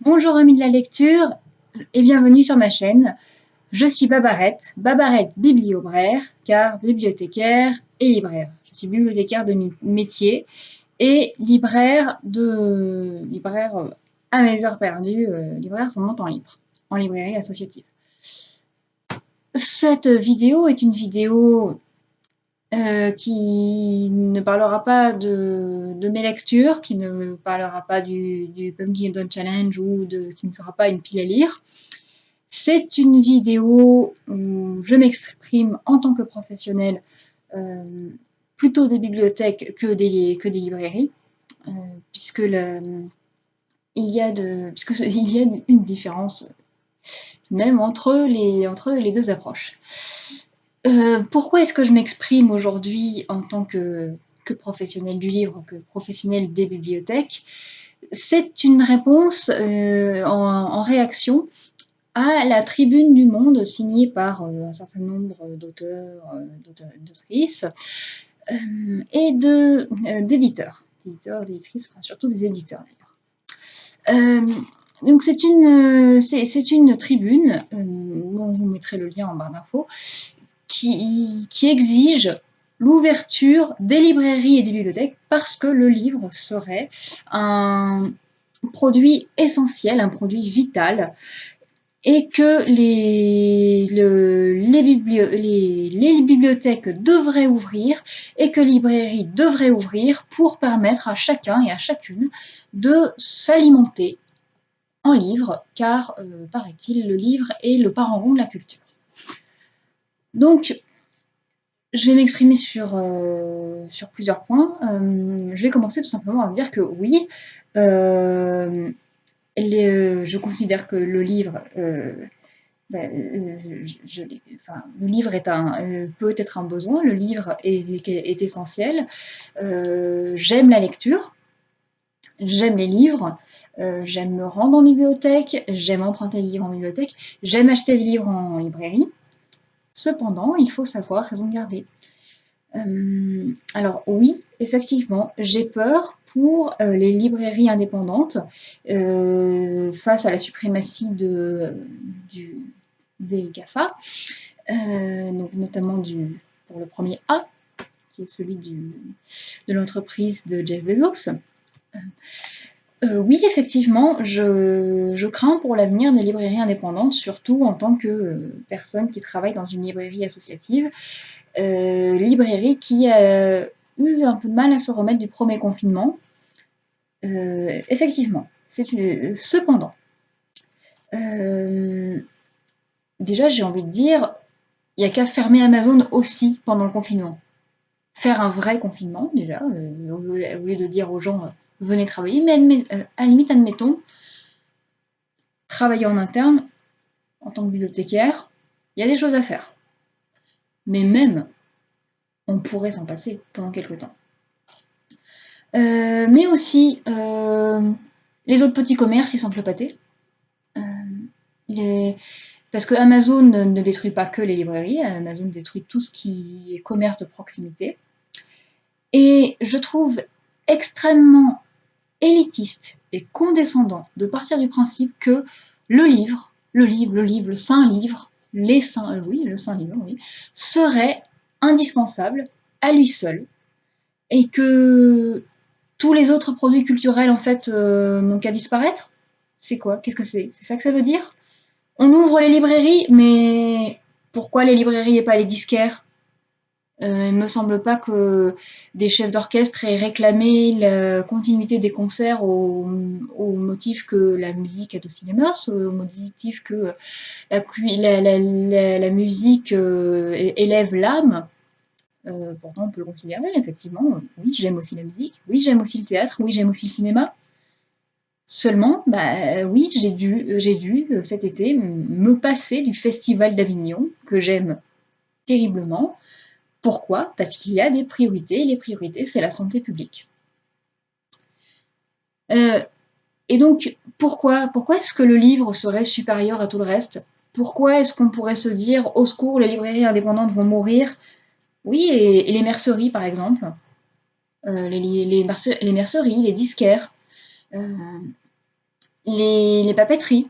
Bonjour amis de la lecture et bienvenue sur ma chaîne. Je suis Babarette, Babarette bibliobraire, car bibliothécaire et libraire. Je suis bibliothécaire de métier et libraire de libraire euh, à mes heures perdues, euh, libraire sur mon temps libre, en librairie associative. Cette vidéo est une vidéo euh, qui ne parlera pas de, mes lectures, qui ne parlera pas du, du Pumpkin Don Challenge ou qui ne sera pas une pile à lire. C'est une vidéo où je m'exprime en tant que professionnel euh, plutôt des bibliothèques que des, que des librairies, euh, puisque il, y a de, puisque il y a une différence même entre les, entre les deux approches. Euh, pourquoi est-ce que je m'exprime aujourd'hui en tant que, professionnel du livre, que professionnel des bibliothèques? C'est une réponse euh, en, réaction à la tribune du monde signée par euh, un certain nombre d'auteurs, d'autrices et d'éditeurs. D'éditeurs, d'éditrices, surtout des éditeurs d'ailleurs. donc c'est une, c'est, une tribune, dont vous mettrai le lien en barre d'infos, qui, exige l'ouverture des librairies et des bibliothèques parce que le livre serait un produit essentiel, un produit vital, et que les, bibliothèques devraient ouvrir et que les librairies devraient ouvrir pour permettre à chacun et à chacune de s'alimenter en livres, car, euh, paraît-il, le livre est le parent de la culture. Donc, je vais m'exprimer sur, euh, sur plusieurs points. Euh, je vais commencer tout simplement à dire que oui, euh, je considère que le livre, ben, le livre est un, peut être un besoin, le livre est, est essentiel. j'aime la lecture, j'aime les livres, j'aime me rendre en bibliothèque, j'aime emprunter des livres en bibliothèque, j'aime acheter des livres en librairie. Cependant, il faut savoir raison garder. Euh, alors oui, effectivement, j'ai peur pour euh, les librairies indépendantes euh, face à la suprématie de, des GAFA, donc notamment du, pour le premier A, qui est celui de l'entreprise de Jeff Bezos. Euh, oui, effectivement, je, crains pour l'avenir des librairies indépendantes, surtout en tant que euh, personne qui travaille dans une librairie associative. Euh, librairie qui a eu un peu de mal à se remettre du premier confinement. effectivement, c'est cependant. déjà, j'ai envie de dire, il n'y a qu'à fermer Amazon aussi pendant le confinement. Faire un vrai confinement, déjà, au lieu de dire aux gens venez travailler, mais euh, à la limite, admettons, travailler en interne, en tant que bibliothécaire, il y a des choses à faire. Mais même, on pourrait s'en passer pendant quelques temps. Euh, mais aussi, euh, les autres petits commerces, ils sont pâtés. Parce que Amazon ne détruit pas que les librairies, Amazon détruit tout ce qui est commerce de proximité. Et je trouve extrêmement élitiste et condescendant de partir du principe que le livre, le livre, le livre, le saint livre, les saints, euh, oui, le saint livre, oui, serait indispensable à lui seul et que tous les autres produits culturels en fait euh, n'ont qu'à disparaître. C'est quoi? Qu'est-ce que c'est? C'est ça que ça veut dire? On ouvre les librairies, mais pourquoi les librairies et pas les disquaires? Euh, il ne me semble pas que des chefs d'orchestre aient réclamé la continuité des concerts au, motif que la musique est au cinéma, au motif que la, musique euh, élève l'âme. Euh, pourtant, on peut le considérer, effectivement. Oui, j'aime aussi la musique. Oui, j'aime aussi le théâtre. Oui, j'aime aussi le cinéma. Seulement, bah, oui, j'ai dû, j'ai dû cet été me passer du Festival d'Avignon, que j'aime terriblement, pourquoi? Parce qu'il y a des priorités, et les priorités, c'est la santé publique. Euh, et donc, pourquoi, est-ce que le livre serait supérieur à tout le reste? Pourquoi est-ce qu'on pourrait se dire, au secours, les librairies indépendantes vont mourir? Oui, et, les merceries, par exemple. Euh, les, les, merceries, les disquaires. Euh, les, papeteries,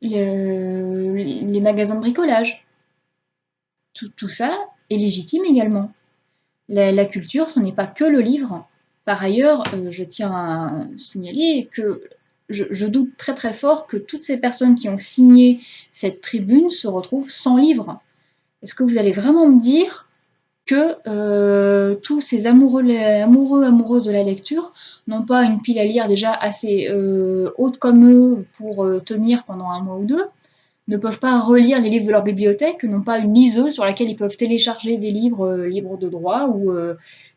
les, magasins de bricolage. Tout, ça est légitime également. La, culture, ce n'est pas que le livre. Par ailleurs, euh, je tiens à signaler que je, doute très très fort que toutes ces personnes qui ont signé cette tribune se retrouvent sans livre. Est-ce que vous allez vraiment me dire que euh, tous ces amoureux, amoureuses de la lecture n'ont pas une pile à lire déjà assez euh, haute comme eux pour tenir pendant un mois ou deux, ne peuvent pas relire les livres de leur bibliothèque, n'ont pas une liseuse sur laquelle ils peuvent télécharger des livres libres de droit ou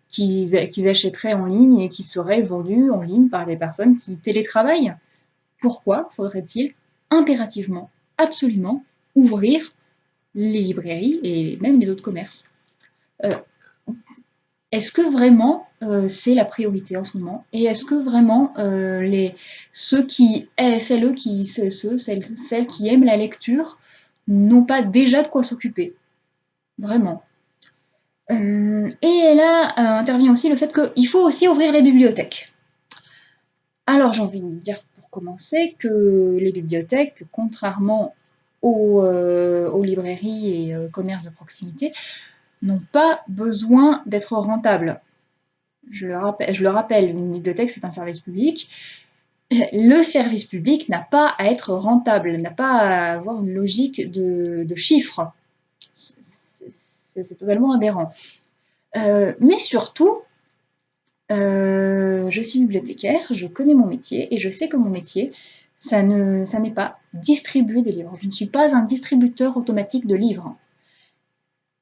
qu'ils achèteraient en ligne et qui seraient vendus en ligne par des personnes qui télétravaillent. Pourquoi faudrait-il impérativement, absolument, ouvrir les librairies et même les autres commerces? Euh, est-ce que vraiment euh, c'est la priorité en ce moment Et est-ce que vraiment euh, ceux qui, eh, celles, qui, aiment la lecture n'ont pas déjà de quoi s'occuper Vraiment. et là intervient aussi le fait qu'il faut aussi ouvrir les bibliothèques. Alors j'ai envie de dire pour commencer que les bibliothèques, contrairement aux librairies et commerces de proximité, n'ont pas besoin d'être rentables. Je le, rappelle, une bibliothèque, c'est un service public. Le service public n'a pas à être rentable, n'a pas à avoir une logique de, chiffres. C'est totalement aberrant. Euh, mais surtout, euh, je suis bibliothécaire, je connais mon métier et je sais que mon métier, ça n'est pas distribuer des livres. Je ne suis pas un distributeur automatique de livres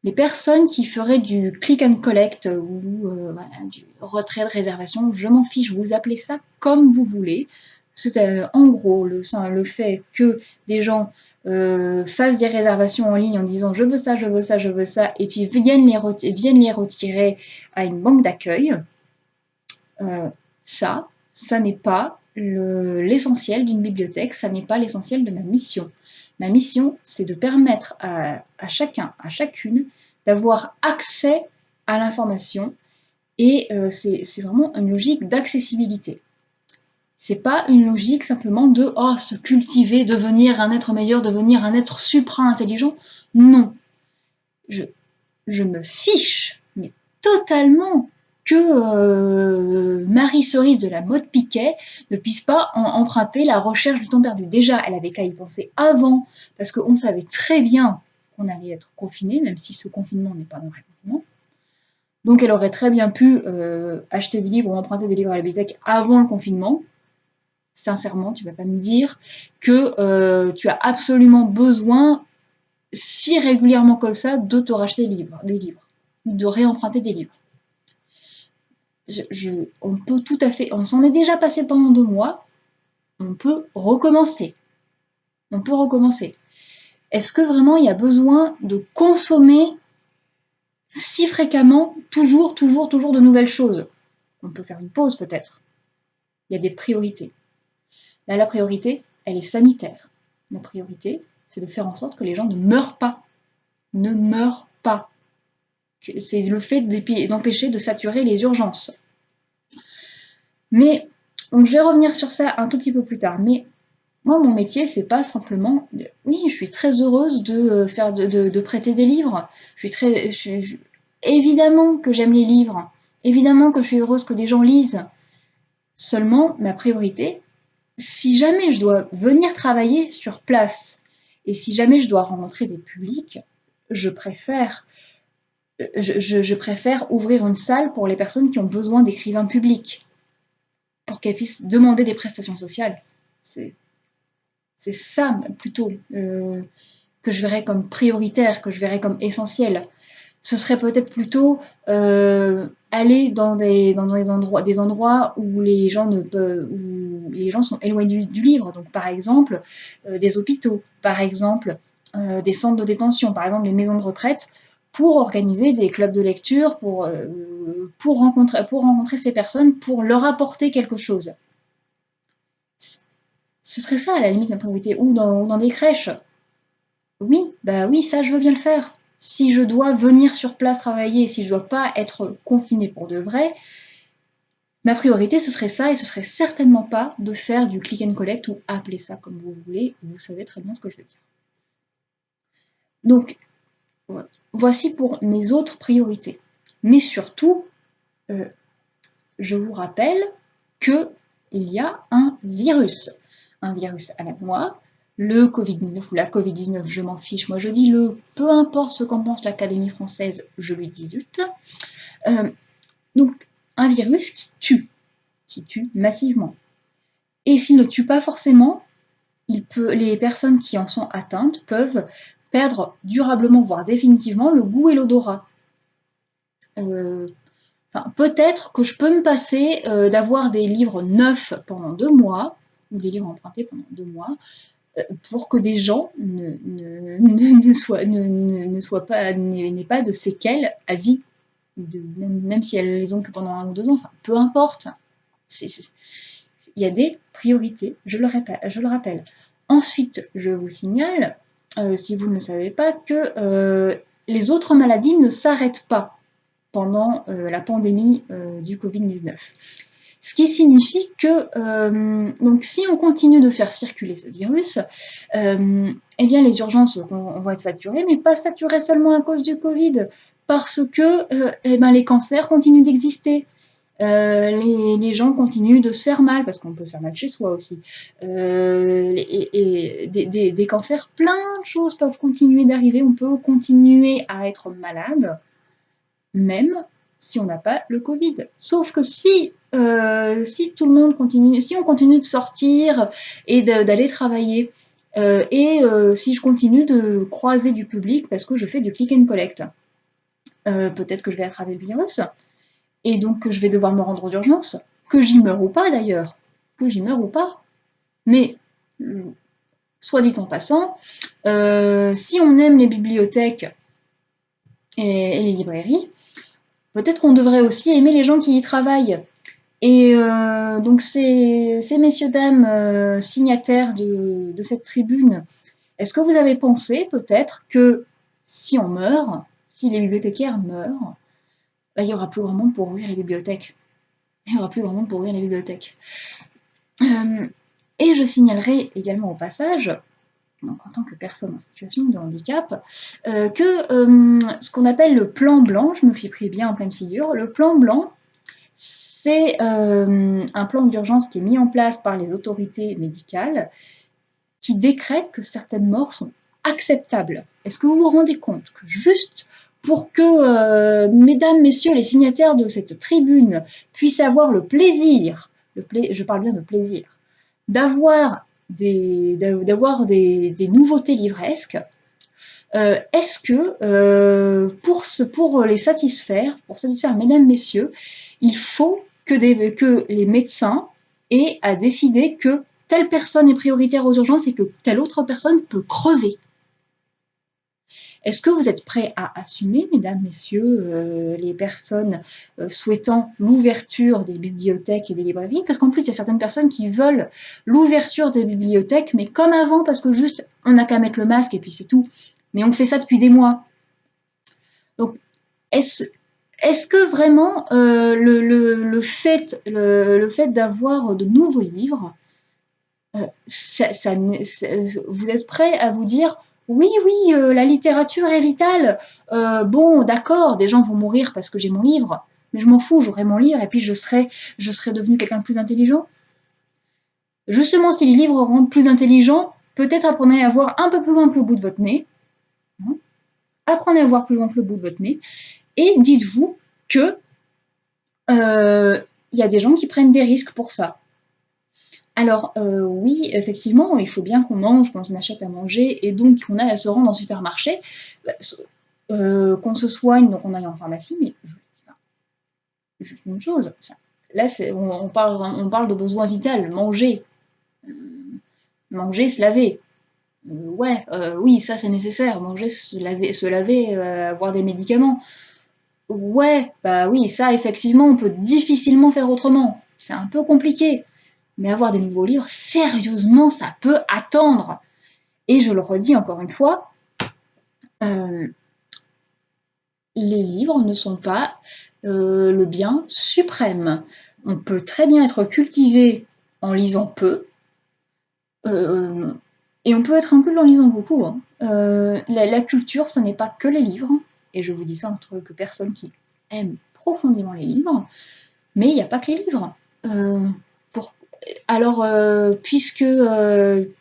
les personnes qui feraient du click and collect ou euh, du retrait de réservation, je m'en fiche, vous appelez ça comme vous voulez. C'est euh, en gros le, fait que des gens euh, fassent des réservations en ligne en disant je veux ça, je veux ça, je veux ça, et puis viennent les, viennent les retirer à une banque d'accueil. ça, ça n'est pas l'essentiel d'une bibliothèque, ça n'est pas l'essentiel de ma mission. Ma mission, c'est de permettre à, chacun, à chacune, d'avoir accès à l'information et euh, c'est vraiment une logique d'accessibilité. C'est pas une logique simplement de oh, se cultiver, devenir un être meilleur, devenir un être supra-intelligent. Non. Je, je me fiche, mais totalement, que euh, Marie Cerise de la mode Piquet ne puisse pas emprunter la recherche du temps perdu. Déjà, elle avait qu'à y penser avant, parce qu'on savait très bien qu'on allait être confiné, même si ce confinement n'est pas un vrai confinement. Donc elle aurait très bien pu euh, acheter des livres ou emprunter des livres à la bibliothèque avant le confinement. Sincèrement, tu ne vas pas me dire que euh, tu as absolument besoin, si régulièrement comme ça, de te racheter des livres, des livres de réemprunter des livres on peut tout à fait, on s'en est déjà passé pendant deux mois, on peut recommencer. On peut recommencer. Est-ce que vraiment il y a besoin de consommer si fréquemment, toujours, toujours, toujours de nouvelles choses? On peut faire une pause peut-être. Il y a des priorités. Là, la priorité, elle est sanitaire. La priorité, c'est de faire en sorte que les gens ne meurent pas. Ne meurent pas c'est le fait d'empêcher de saturer les urgences. Mais donc je vais revenir sur ça un tout petit peu plus tard. Mais moi, mon métier, c'est pas simplement. Oui, je suis très heureuse de euh, faire de, prêter des livres. Je suis très. évidemment que j'aime les livres. Évidemment que je suis heureuse que des gens lisent. Seulement, ma priorité, si jamais je dois venir travailler sur place et si jamais je dois rencontrer des publics, je préfère je, préfère ouvrir une salle pour les personnes qui ont besoin d'écrivains publics, pour qu'elles puissent demander des prestations sociales. C'est ça plutôt euh, que je verrais comme prioritaire, que je verrais comme essentiel. Ce serait peut-être plutôt euh, aller dans, des, endroits, des endroits où les gens, ne peuvent, où les gens sont éloignés du, livre. Donc par exemple euh, des hôpitaux, par exemple des centres de détention, par exemple des maisons de retraite pour organiser des clubs de lecture, pour, euh, pour, rencontrer, pour rencontrer ces personnes, pour leur apporter quelque chose. Ce serait ça, à la limite, ma priorité. Ou dans, des crèches. Oui, bah oui, ça, je veux bien le faire. Si je dois venir sur place travailler, si je ne dois pas être confiné pour de vrai, ma priorité, ce serait ça, et ce serait certainement pas de faire du click and collect, ou appelez ça comme vous voulez, vous savez très bien ce que je veux dire. Donc, voici pour mes autres priorités. Mais surtout, euh, je vous rappelle qu'il y a un virus. Un virus à la noix, le Covid-19 ou la Covid-19, je m'en fiche, moi je dis le, peu importe ce qu'en pense l'Académie française, je lui dis zut. Euh, donc, un virus qui tue, qui tue massivement. Et s'il ne tue pas forcément, les personnes qui en sont atteintes peuvent perdre durablement, voire définitivement, le goût et l'odorat. Euh, peut-être que je peux me passer euh, d'avoir des livres neufs pendant deux mois, ou des livres empruntés pendant deux mois, euh, pour que des gens ne, soient, ne, pas, n'aient pas de séquelles à vie, même, si elles les ont que pendant un ou deux ans, enfin, peu importe. il y a des priorités, je le rappelle. Ensuite, je vous signale, euh, si vous ne le savez pas, que les autres maladies ne s'arrêtent pas pendant euh, la pandémie euh, du Covid-19. Ce qui signifie que euh, donc si on continue de faire circuler ce virus, eh bien les urgences vont, être saturées, mais pas saturées seulement à cause du Covid, parce que eh ben, les cancers continuent d'exister. Les, gens continuent de se faire mal, parce qu'on peut se faire mal chez soi aussi. et, des, cancers, plein de choses peuvent continuer d'arriver. On peut continuer à être malade même si on n'a pas le Covid. Sauf que si, euh, si tout le monde continue, si on continue de sortir et d'aller travailler, euh, et euh, si je continue de croiser du public parce que je fais du click and collect, peut-être que je vais attraper le virus, et donc que je vais devoir me rendre d'urgence, que j'y meure ou pas d'ailleurs, que j'y meure ou pas. Mais, soit dit en passant, si on aime les bibliothèques et les librairies, peut-être qu'on devrait aussi aimer les gens qui y travaillent. Et euh, donc ces, messieurs, dames euh, signataires de, cette tribune, est-ce que vous avez pensé peut-être que si on meurt, si les bibliothécaires meurent, bah, il n'y aura plus grand monde pour ouvrir les bibliothèques. Il n'y aura plus grand monde pour ouvrir les bibliothèques. Euh, et je signalerai également au passage en tant que personne en situation de handicap, euh, que euh, ce qu'on appelle le plan blanc, je me suis pris bien en pleine figure, le plan blanc, c'est un plan d'urgence qui est mis en place par les autorités médicales qui décrète que certaines morts sont acceptables. Est-ce que vous vous rendez compte que juste pour que, mesdames, messieurs, les signataires de cette tribune puissent avoir le plaisir, je parle bien de plaisir, d'avoir des, nouveautés livresques, euh, est-ce que euh, pour, les satisfaire, pour satisfaire mesdames, messieurs, il faut que, que les médecins aient à décider que telle personne est prioritaire aux urgences et que telle autre personne peut crever? Est-ce que vous êtes prêts à assumer, mesdames, messieurs, euh, les personnes euh, souhaitant l'ouverture des bibliothèques et des librairies? Parce qu'en plus, il y a certaines personnes qui veulent l'ouverture des bibliothèques, mais comme avant, parce que juste, on n'a qu'à mettre le masque et puis c'est tout. Mais on fait ça depuis des mois. Donc, est-ce est que vraiment euh, le, fait, d'avoir de nouveaux livres, vous êtes prêts à vous dire oui, oui, euh, la littérature est vitale. Euh, bon, d'accord, des gens vont mourir parce que j'ai mon livre, mais je m'en fous, j'aurai mon livre et puis je serai, je serai devenu quelqu'un de plus intelligent. Justement, si les livres rendent plus intelligents, peut-être apprenez à voir un peu plus loin que le bout de votre nez. Hein? apprenez à voir plus loin que le bout de votre nez. Et dites-vous que euh, il y a des gens qui prennent des risques pour ça. Alors euh, oui, effectivement, il faut bien qu'on mange, qu'on achète à manger, et donc qu'on aille se rendre en supermarché, euh, qu'on se soigne, donc on aille en pharmacie, mais juste une chose, là on, parle, on parle de besoin vital, manger, euh, manger, se laver. ouais, oui, ça c'est nécessaire, manger, se laver, se laver avoir des médicaments. Ouais, bah oui, ça effectivement, on peut difficilement faire autrement. C'est un peu compliqué. Mais avoir des nouveaux livres, sérieusement, ça peut attendre. Et je le redis encore une fois, euh, les livres ne sont pas euh, le bien suprême. On peut très bien être cultivé en lisant peu, euh, et on peut être peu en lisant beaucoup. Hein. La, culture, ce n'est pas que les livres, et je vous dis ça entre que personne qui aime profondément les livres, mais il n'y a pas que les livres. Euh, pour... Alors, puisque,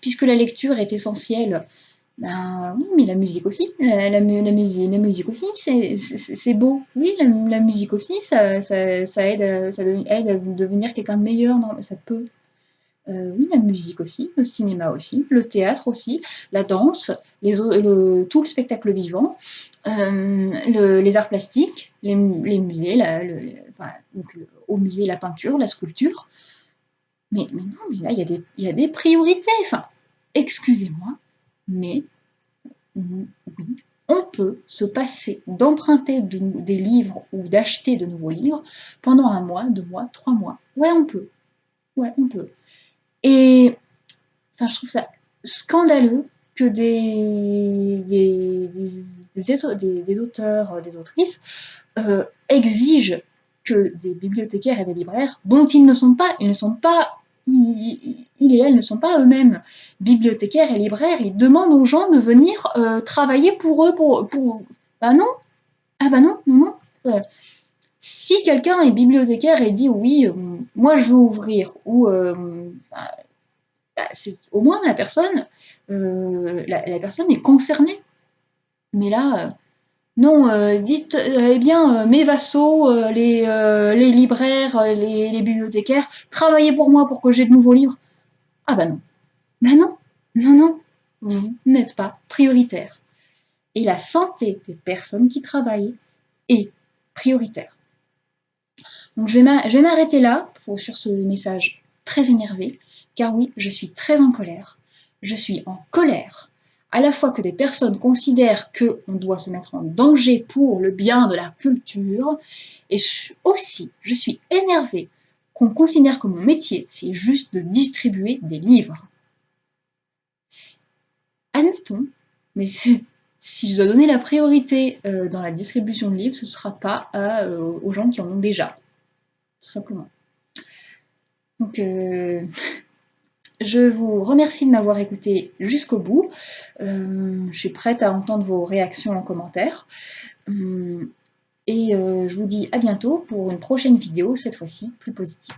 puisque la lecture est essentielle ben oui, mais la musique aussi, la, la, musique, la musique aussi, c'est beau. Oui, la, musique aussi, ça, ça, ça, aide, ça aide à devenir quelqu'un de meilleur. Non, ça peut. Euh, oui, la musique aussi, le cinéma aussi, le théâtre aussi, la danse, les, le, tout le spectacle vivant, euh, le, les arts plastiques, les, les musées, le, enfin, au musée la peinture, la sculpture. Mais, mais non, mais là, il y, a des, priorités. Excusez-moi, mais oui, on peut se passer d'emprunter des livres ou d'acheter de nouveaux livres pendant un mois, deux mois, trois mois. Ouais, on peut. Ouais, on peut. Et enfin, je trouve ça scandaleux que des, des, des, auteurs, des autrices euh, exigent que des bibliothécaires et des libraires, dont ils ne sont pas, ils ne sont pas ils, et elles ne sont pas eux-mêmes bibliothécaires et libraires, ils demandent aux gens de venir euh, travailler pour eux. Pour. Bah non Ah bah non, non, non. Euh, si quelqu'un est bibliothécaire et dit oui, euh, moi je veux ouvrir, ou bah, bah, au moins la personne, la, personne est concernée. Mais là, non, euh, dites, euh, eh bien, euh, mes vassaux, les, libraires, les, bibliothécaires, travaillez pour moi pour que j'ai de nouveaux livres. Ah bah non. Bah non, non, non, vous n'êtes pas prioritaire. Et la santé des personnes qui travaillent est prioritaire. Donc je vais m'arrêter là sur ce message très énervé, car oui, je suis très en colère. Je suis en colère à la fois que des personnes considèrent qu'on doit se mettre en danger pour le bien de la culture, et aussi, je suis énervée qu'on considère que mon métier, c'est juste de distribuer des livres. Admettons, mais si je dois donner la priorité euh, dans la distribution de livres, ce ne sera pas euh, aux gens qui en ont déjà, tout simplement. Donc, euh, je vous remercie de m'avoir écouté jusqu'au bout. Euh, je suis prête à entendre vos réactions en commentaire. Euh, et euh, je vous dis à bientôt pour une prochaine vidéo, cette fois-ci plus positive.